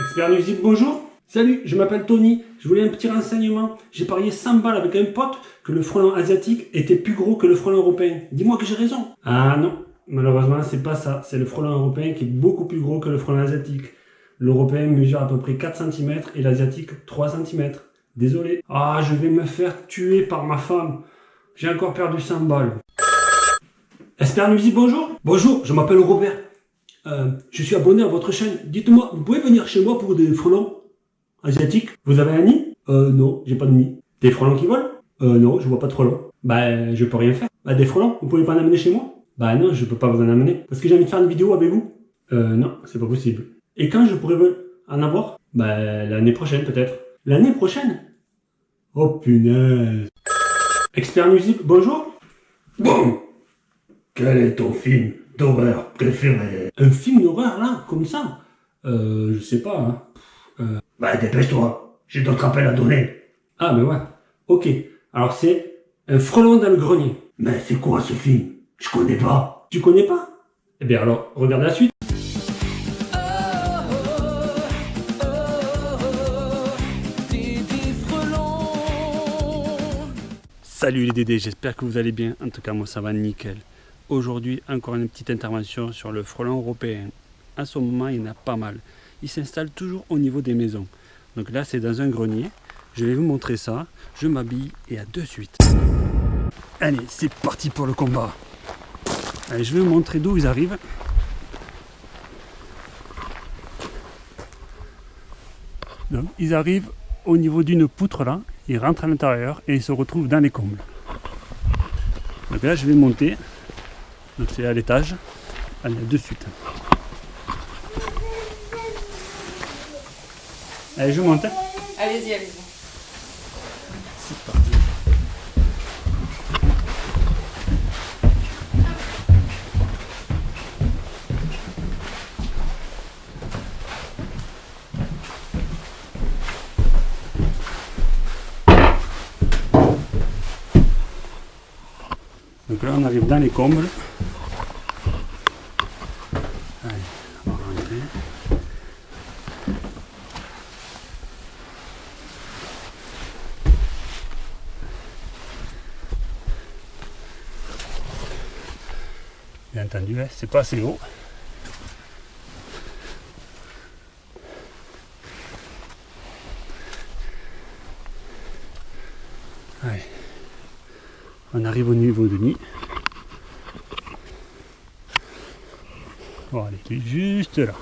Expert nuisible, bonjour. Salut, je m'appelle Tony. Je voulais un petit renseignement. J'ai parié 100 balles avec un pote que le frelon asiatique était plus gros que le frelon européen. Dis-moi que j'ai raison. Ah non, malheureusement, c'est pas ça. C'est le frelon européen qui est beaucoup plus gros que le frelon asiatique. L'européen mesure à peu près 4 cm et l'asiatique 3 cm. Désolé. Ah, je vais me faire tuer par ma femme. J'ai encore perdu 100 balles. Expert nuisible, bonjour. Bonjour, je m'appelle Robert. Euh, je suis abonné à votre chaîne. Dites-moi, vous pouvez venir chez moi pour des frelons asiatiques? Vous avez un nid? Euh, non, j'ai pas de nid. Des frelons qui volent? Euh, non, je vois pas de frelons. Bah, je peux rien faire. Bah, des frelons, vous pouvez pas en amener chez moi? Bah non, je peux pas vous en amener. Parce que j'ai envie de faire une vidéo avec vous. Euh, non, c'est pas possible. Et quand je pourrais en avoir? Bah, l'année prochaine peut-être. L'année prochaine? Oh punaise. Expert nuisible, bonjour Bon, quel est ton film? D'horreur préféré Un film d'horreur là, comme ça Euh, je sais pas, hein. Bah dépêche-toi, j'ai d'autres appels à donner. Ah, mais ouais. Ok. Alors c'est un frelon dans le grenier. Mais c'est quoi ce film? Je connais pas. Tu connais pas? Eh bien alors, regarde la suite. Salut les Dédés, j'espère que vous allez bien. En tout cas, moi ça va nickel. Aujourd'hui, encore une petite intervention sur le frelon européen. À ce moment, il y en a pas mal. Il s'installe toujours au niveau des maisons. Donc là, c'est dans un grenier. Je vais vous montrer ça. Je m'habille et à de suite. Allez, c'est parti pour le combat. Allez, je vais vous montrer d'où ils arrivent. Donc, ils arrivent au niveau d'une poutre là, ils rentrent à l'intérieur et ils se retrouvent dans les combles. Donc là, je vais monter. Donc c'est à l'étage. Allez, de suite. Allez, je monte. Allez-y, allez-y. C'est parti. Donc là, on arrive dans les combles. Allez, on va rentrer. Bien entendu, hein, c'est pas assez haut. Allez. On arrive au niveau de nid. Bon, il est juste là.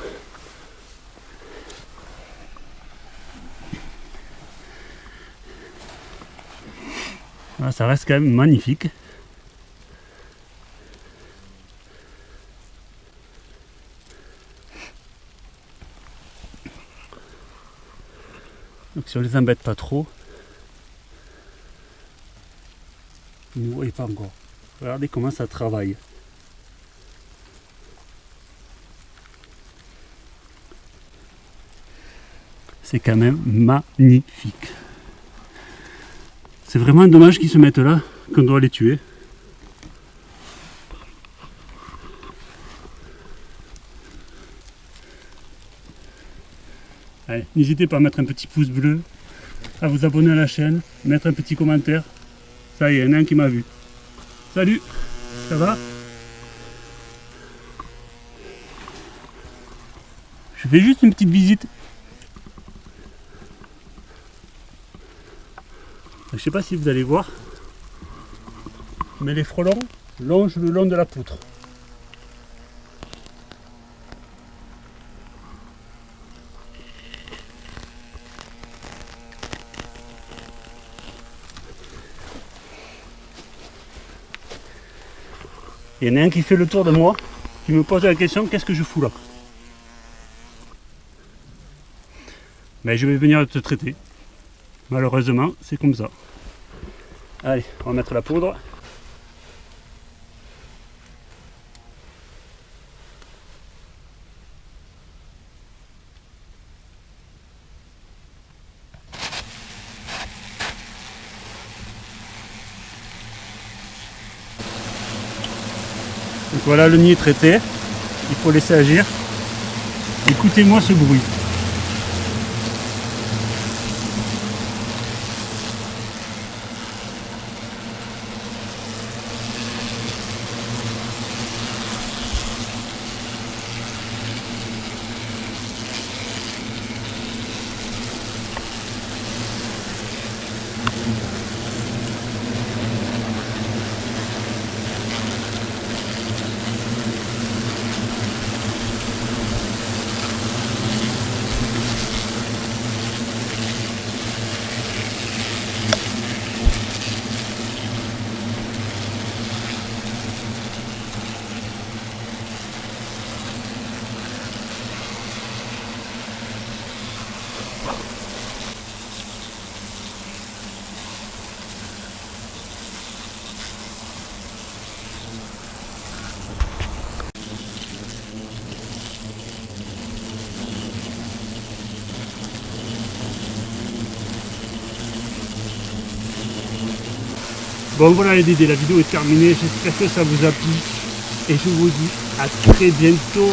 Ah, ça reste quand même magnifique. Donc si on les embête pas trop, ils ne voient pas encore. Regardez comment ça travaille. C'est quand même magnifique. C'est vraiment dommage qu'ils se mettent là, qu'on doit les tuer. N'hésitez pas à mettre un petit pouce bleu, à vous abonner à la chaîne, mettre un petit commentaire. Ça y est, il y en a un qui m'a vu. Salut, ça va? Je fais juste une petite visite. Je sais pas si vous allez voir, mais les frelons longent le long de la poutre. Il y en a un qui fait le tour de moi, qui me pose la question qu'est-ce que je fous là? Mais je vais venir te traiter. Malheureusement, c'est comme ça. Allez, on va mettre la poudre. Donc voilà, le nid est traité. Il faut laisser agir. Écoutez-moi ce bruit. Bon voilà les dédés, la vidéo est terminée, j'espère que ça vous a plu. Et je vous dis à très bientôt.